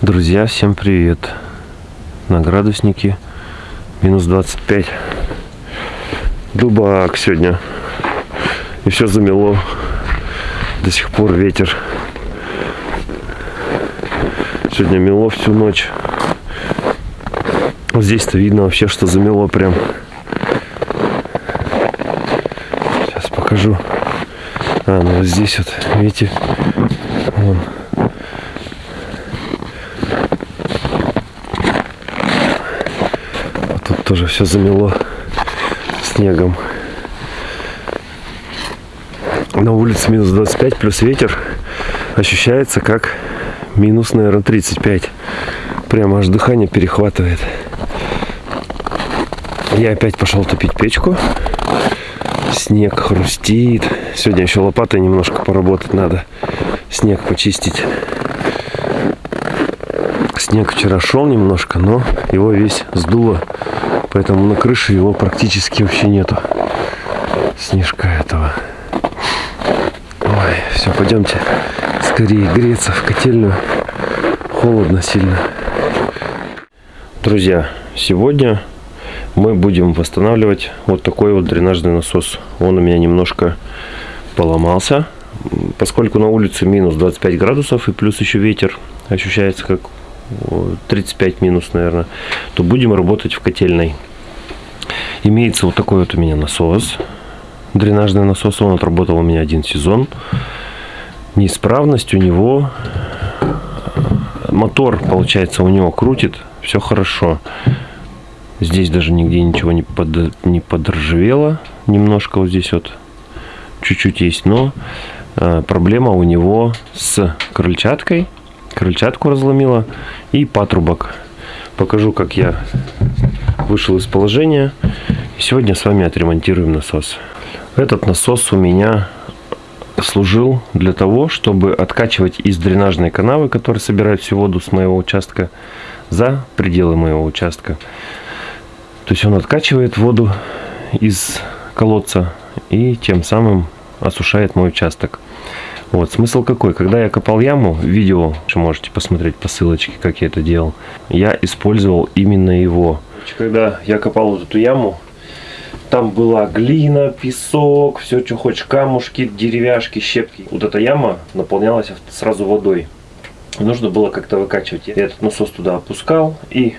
Друзья, всем привет! На градуснике минус 25. Дубак сегодня. И все замело. До сих пор ветер. Сегодня мело всю ночь. Здесь-то видно вообще, что замело прям. Сейчас покажу. А, ну вот здесь вот, видите, вон. А тут тоже все замело снегом. На улице минус 25 плюс ветер ощущается как минус, наверное, 35. Прямо аж дыхание перехватывает. Я опять пошел топить печку. Снег хрустит. Сегодня еще лопатой немножко поработать надо. Снег почистить. Снег вчера шел немножко, но его весь сдуло. Поэтому на крыше его практически вообще нету. Снежка этого. Ой, все, пойдемте скорее греться в котельную. Холодно сильно. Друзья, сегодня мы будем восстанавливать вот такой вот дренажный насос. Он у меня немножко поломался. Поскольку на улице минус 25 градусов и плюс еще ветер ощущается как 35 минус, наверное, то будем работать в котельной. Имеется вот такой вот у меня насос. Дренажный насос. Он отработал у меня один сезон. Неисправность у него мотор, получается, у него крутит, все хорошо. Здесь даже нигде ничего не, под, не подржавело. Немножко вот здесь вот чуть-чуть есть, но э, проблема у него с крыльчаткой. Крыльчатку разломила и патрубок. Покажу, как я вышел из положения. Сегодня с вами отремонтируем насос. Этот насос у меня служил для того, чтобы откачивать из дренажной канавы, которая собирает всю воду с моего участка, за пределы моего участка. То есть он откачивает воду из колодца и тем самым осушает мой участок. Вот, смысл какой? Когда я копал яму, видео, что можете посмотреть по ссылочке, как я это делал, я использовал именно его. Когда я копал вот эту яму, там была глина, песок, все, что хочешь, камушки, деревяшки, щепки. Вот эта яма наполнялась сразу водой. Нужно было как-то выкачивать. Я этот насос туда опускал, и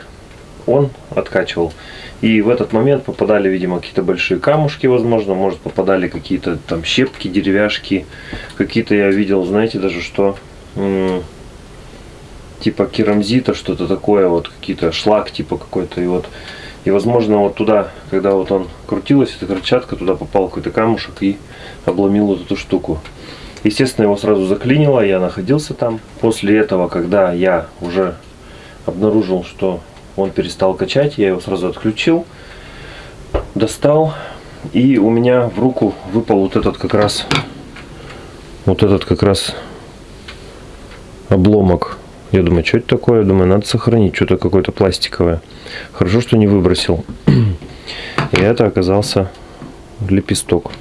он откачивал. И в этот момент попадали, видимо, какие-то большие камушки, возможно, может попадали какие-то там щепки, деревяшки. Какие-то я видел, знаете, даже что типа керамзита, что-то такое, вот какие-то шлак типа какой-то. И вот, и возможно вот туда, когда вот он крутилась, эта крыльчатка, туда попал какой-то камушек и обломил вот эту штуку. Естественно, его сразу заклинило, я находился там. После этого, когда я уже обнаружил, что он перестал качать, я его сразу отключил, достал, и у меня в руку выпал вот этот как раз, вот этот как раз обломок. Я думаю, что это такое? Я думаю, надо сохранить, что-то какое-то пластиковое. Хорошо, что не выбросил. И это оказался лепесток.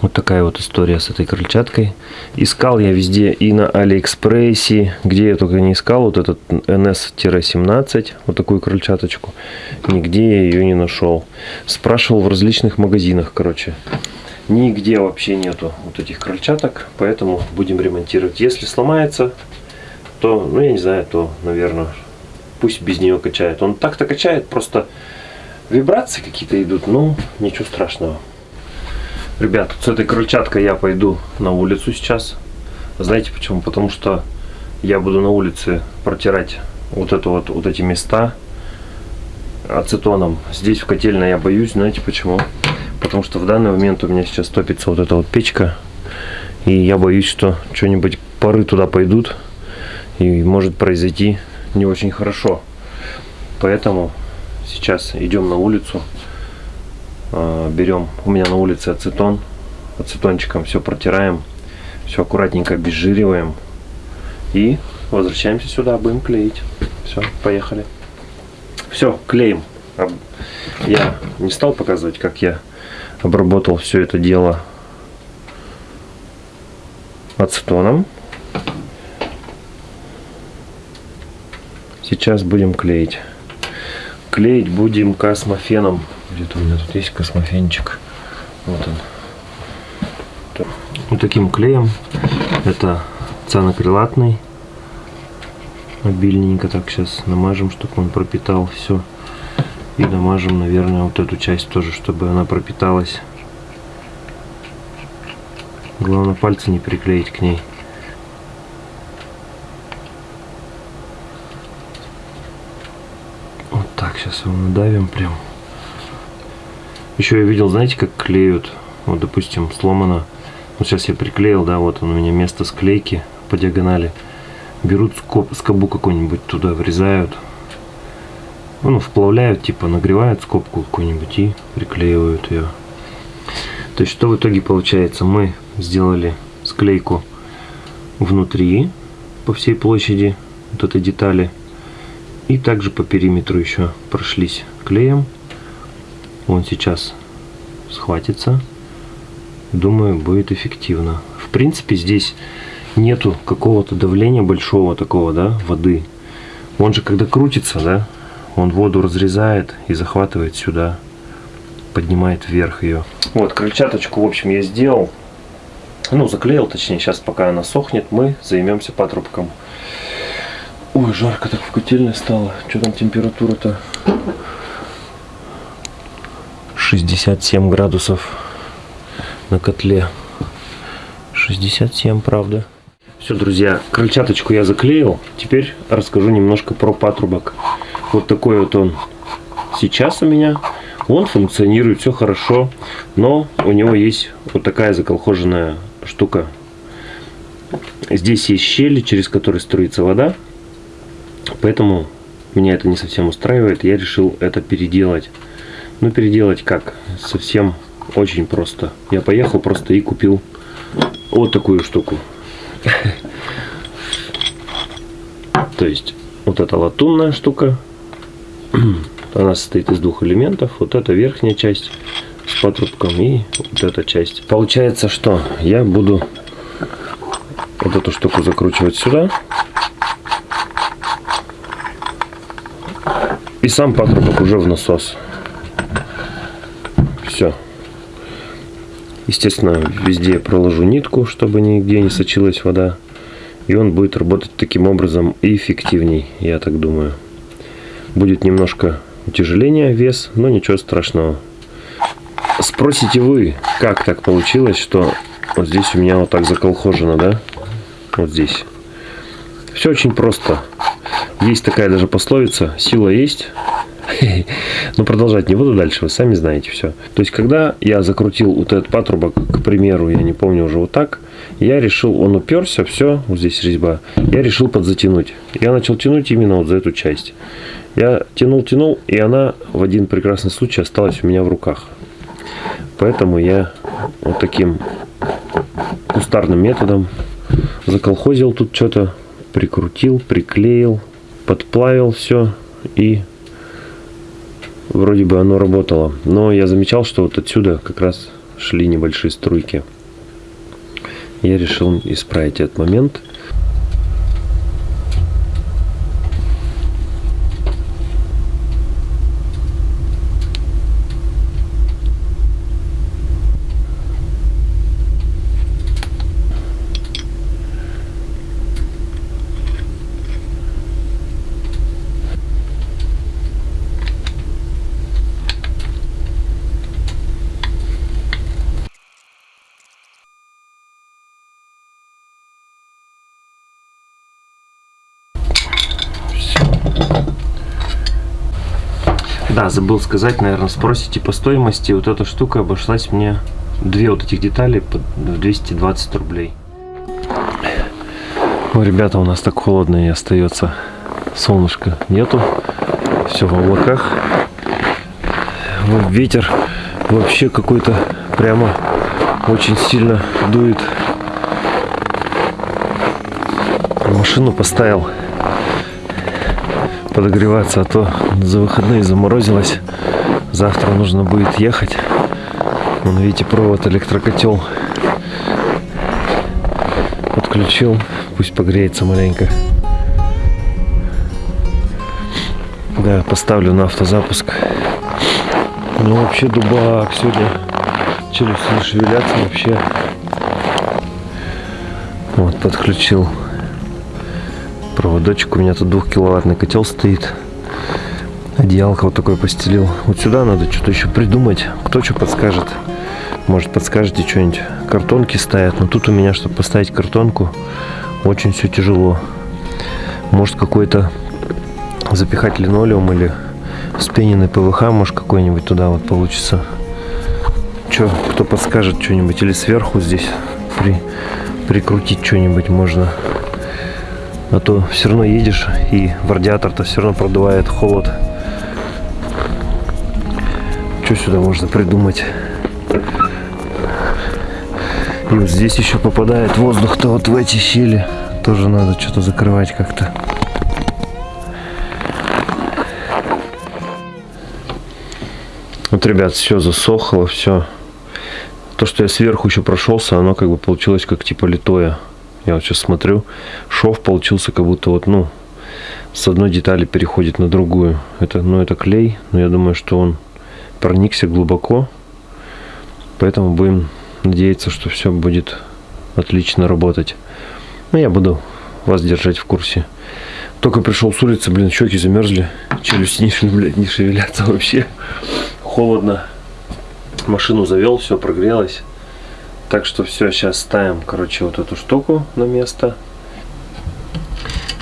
Вот такая вот история с этой крыльчаткой. Искал я везде и на Алиэкспрессе, где я только не искал, вот этот NS-17, вот такую крыльчаточку. Нигде я ее не нашел. Спрашивал в различных магазинах, короче. Нигде вообще нету вот этих крыльчаток, поэтому будем ремонтировать. Если сломается, то, ну я не знаю, то, наверное, пусть без нее качает. Он так-то качает, просто вибрации какие-то идут, ну, ничего страшного. Ребят, с этой крыльчаткой я пойду на улицу сейчас. Знаете почему? Потому что я буду на улице протирать вот это вот, вот эти места ацетоном. Здесь в котельной я боюсь, знаете почему? Потому что в данный момент у меня сейчас топится вот эта вот печка. И я боюсь, что что-нибудь пары туда пойдут. И может произойти не очень хорошо. Поэтому сейчас идем на улицу. А, берем, у меня на улице ацетон, ацетончиком все протираем, все аккуратненько обезжириваем и возвращаемся сюда, будем клеить. Все, поехали. Все, клеим. Я не стал показывать, как я обработал все это дело ацетоном. Сейчас будем клеить. Клеить будем космофеном. Где-то у меня тут есть космофенчик. Вот он. Вот таким клеем. Это цианокрилатный. Обильненько так сейчас намажем, чтобы он пропитал все. И намажем, наверное, вот эту часть тоже, чтобы она пропиталась. Главное пальцы не приклеить к ней. Вот так сейчас его надавим прям. Еще я видел, знаете, как клеют. Вот, допустим, сломано. Вот сейчас я приклеил, да, вот он у меня место склейки по диагонали. Берут скоб, скобу какую-нибудь туда врезают. Ну, вплавляют, типа нагревают скобку какую-нибудь и приклеивают ее. То есть, что в итоге получается? Мы сделали склейку внутри по всей площади вот этой детали. И также по периметру еще прошлись клеем. Он сейчас схватится. Думаю, будет эффективно. В принципе, здесь нету какого-то давления большого такого, да, воды. Он же когда крутится, да, он воду разрезает и захватывает сюда, поднимает вверх ее. Вот, крыльчаточку, в общем, я сделал. Ну, заклеил, точнее, сейчас пока она сохнет, мы займемся патрубком. Ой, жарко так в котельной стало. Что там температура-то? 67 градусов на котле. 67, правда. Все, друзья, крыльчаточку я заклеил. Теперь расскажу немножко про патрубок. Вот такой вот он сейчас у меня. Он функционирует, все хорошо, но у него есть вот такая заколхоженная штука. Здесь есть щели, через которые струится вода, поэтому меня это не совсем устраивает. Я решил это переделать. Ну, переделать как? Совсем очень просто. Я поехал просто и купил вот такую штуку. То есть, вот эта латунная штука, она состоит из двух элементов. Вот эта верхняя часть с патрубком и вот эта часть. Получается, что я буду вот эту штуку закручивать сюда. И сам патрубок уже в насос. Все. Естественно, везде проложу нитку, чтобы нигде не сочилась вода. И он будет работать таким образом эффективней, я так думаю. Будет немножко утяжеление, вес, но ничего страшного. Спросите вы, как так получилось, что вот здесь у меня вот так заколхожено, да? Вот здесь. Все очень просто. Есть такая даже пословица, сила есть, но продолжать не буду дальше, вы сами знаете все. То есть, когда я закрутил вот этот патрубок, к примеру, я не помню уже вот так, я решил, он уперся, все, вот здесь резьба, я решил подзатянуть. Я начал тянуть именно вот за эту часть. Я тянул, тянул, и она в один прекрасный случай осталась у меня в руках. Поэтому я вот таким кустарным методом заколхозил тут что-то, прикрутил, приклеил, подплавил все и вроде бы оно работало. Но я замечал, что вот отсюда как раз шли небольшие струйки. Я решил исправить этот момент. Забыл сказать, наверное, спросите по стоимости. Вот эта штука обошлась мне, две вот этих детали, по 220 рублей. Ой, ребята, у нас так холодно и остается. Солнышка нету, все в облаках. Ветер вообще какой-то прямо очень сильно дует. Машину поставил подогреваться, а то за выходные заморозилось. Завтра нужно будет ехать. Вон, видите, провод электрокотел подключил. Пусть погреется маленько. Да, поставлю на автозапуск. Ну, вообще дубак сегодня. Челюсти не шевелятся вообще. Вот, подключил проводочек. У меня тут двухкиловаттный котел стоит. Одеялко вот такое постелил. Вот сюда надо что-то еще придумать. Кто что подскажет. Может подскажете что-нибудь. Картонки ставят. Но тут у меня, чтобы поставить картонку, очень все тяжело. Может какой-то запихать линолеум или вспененный ПВХ, может какой-нибудь туда вот получится. Че, кто подскажет что-нибудь? Или сверху здесь при, прикрутить что-нибудь можно. А то все равно едешь и в радиатор-то все равно продувает холод. Что сюда можно придумать? И вот здесь еще попадает воздух-то вот в эти щели. Тоже надо что-то закрывать как-то. Вот, ребят, все засохло, все. То, что я сверху еще прошелся, оно как бы получилось как типа литое. Я вот сейчас смотрю, шов получился как будто вот, ну, с одной детали переходит на другую. Это, ну, это клей, но я думаю, что он проникся глубоко. Поэтому будем надеяться, что все будет отлично работать. Но я буду вас держать в курсе. Только пришел с улицы, блин, щеки замерзли, челюсти не, блядь, не шевелятся вообще холодно. Машину завел, все прогрелось. Так что все, сейчас ставим, короче, вот эту штуку на место.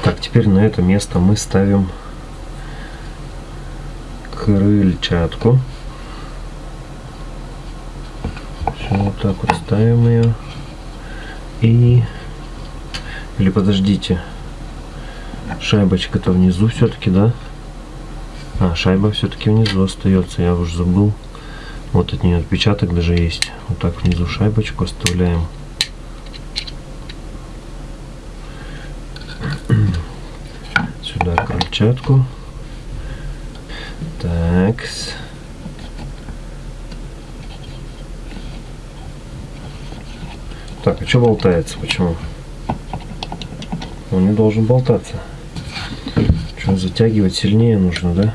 Так, теперь на это место мы ставим крыльчатку. Все, вот так вот ставим ее. И... Или подождите. Шайбочка-то внизу все-таки, да? А, шайба все-таки внизу остается, я уже забыл. Вот от нее отпечаток даже есть. Вот так внизу шайбочку оставляем. Сюда крыльчатку. Так. Так, а что болтается? Почему? Он не должен болтаться. Что, затягивать сильнее нужно, да?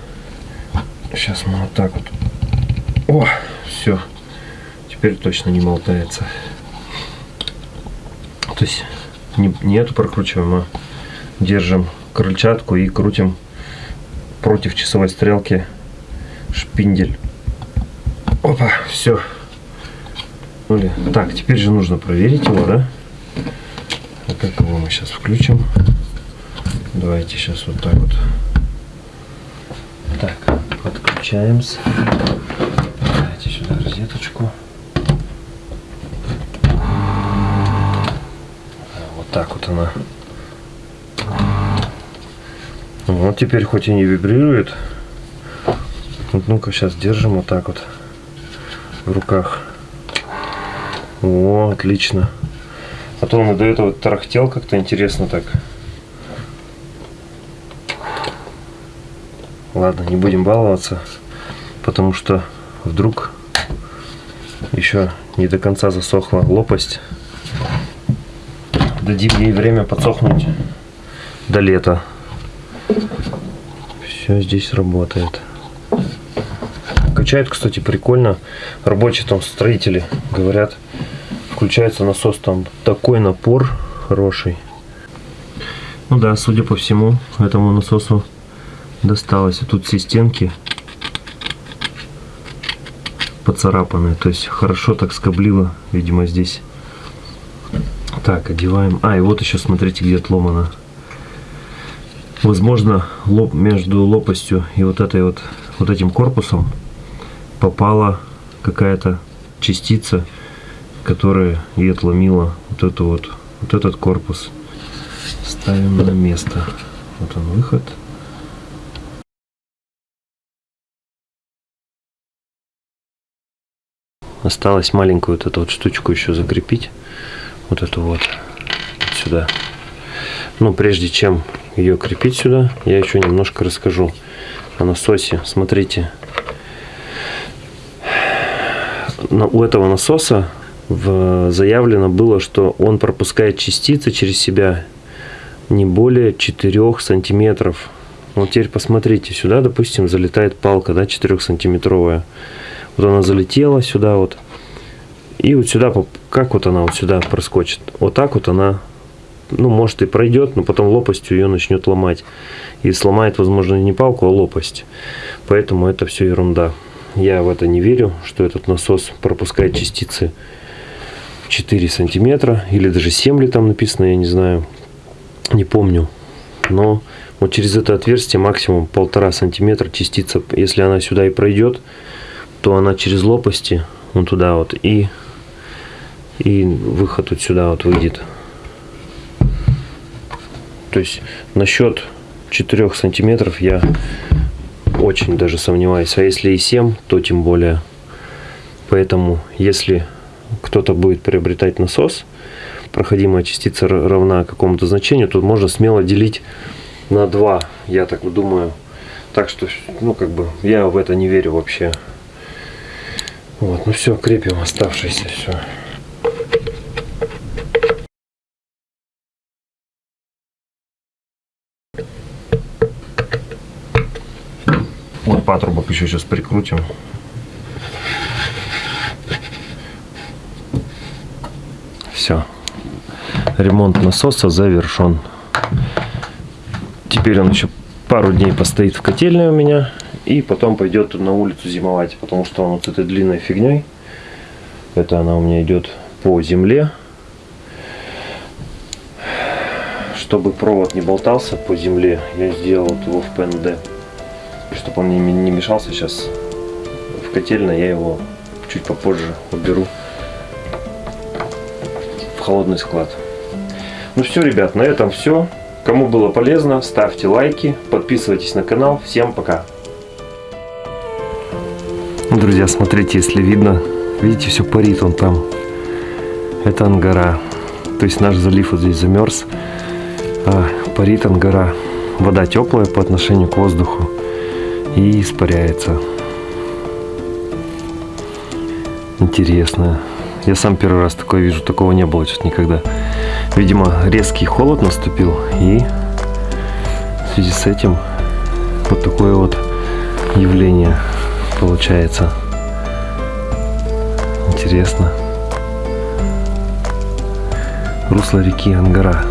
Сейчас мы вот так вот. О, все. Теперь точно не болтается. То есть не, не эту прокручиваем, а держим крыльчатку и крутим против часовой стрелки шпиндель. Опа, все. Так, теперь же нужно проверить его, да? А как его мы сейчас включим? Давайте сейчас вот так вот. Так, подключаемся. Розеточку. Вот так вот она. Вот теперь хоть и не вибрирует. Ну-ка сейчас держим вот так вот в руках. О, отлично. А то он до этого тарахтел как-то интересно так. Ладно, не будем баловаться, потому что вдруг еще не до конца засохла лопасть. Дадим ей время подсохнуть до лета. Все здесь работает. Качает, кстати, прикольно. Рабочие там строители говорят, включается насос, там такой напор хороший. Ну да, судя по всему, этому насосу досталось. И тут все стенки поцарапанные. То есть хорошо так скоблило, видимо, здесь. Так, одеваем. А, и вот еще смотрите, где отломано. Возможно, лоб, между лопастью и вот этой вот, вот этим корпусом попала какая-то частица, которая и отломила вот эту вот, вот этот корпус. Ставим на место. Вот он выход. Осталось маленькую вот эту вот штучку еще закрепить. Вот эту вот сюда. Но прежде чем ее крепить сюда, я еще немножко расскажу о насосе. Смотрите. У этого насоса заявлено было, что он пропускает частицы через себя не более 4 сантиметров. Вот теперь посмотрите, сюда, допустим, залетает палка, да, 4-сантиметровая. Вот она залетела сюда вот. И вот сюда, как вот она вот сюда проскочит? Вот так вот она, ну, может и пройдет, но потом лопастью ее начнет ломать. И сломает, возможно, не палку, а лопасть. Поэтому это все ерунда. Я в это не верю, что этот насос пропускает частицы 4 сантиметра. Или даже 7 ли там написано, я не знаю. Не помню. Но вот через это отверстие максимум полтора сантиметра частица. Если она сюда и пройдет, то она через лопасти, вон туда вот, и, и выход вот сюда вот выйдет. То есть насчет 4 сантиметров я очень даже сомневаюсь. А если и 7, то тем более. Поэтому, если кто-то будет приобретать насос, проходимая частица равна какому-то значению, то можно смело делить на 2, я так думаю. Так что, ну, как бы, я в это не верю вообще. Вот, ну все, крепим оставшееся все. Вот патрубок еще сейчас прикрутим. Все. Ремонт насоса завершен. Теперь он еще пару дней постоит в котельной у меня. И потом пойдет на улицу зимовать. Потому что он вот этой длинной фигней. Это она у меня идет по земле. Чтобы провод не болтался по земле, я сделал вот его в ПНД. Чтобы он не, мешался сейчас в котельной, я его чуть попозже уберу в холодный склад. Ну все, ребят, на этом все. Кому было полезно, ставьте лайки, подписывайтесь на канал. Всем пока! Друзья, смотрите, если видно, видите, все парит он там. Это ангара. То есть наш залив вот здесь замерз. А парит ангара. Вода теплая по отношению к воздуху и испаряется. Интересно. Я сам первый раз такое вижу, такого не было сейчас никогда. Видимо, резкий холод наступил, и в связи с этим вот такое вот явление получается. Интересно. Русло реки Ангара.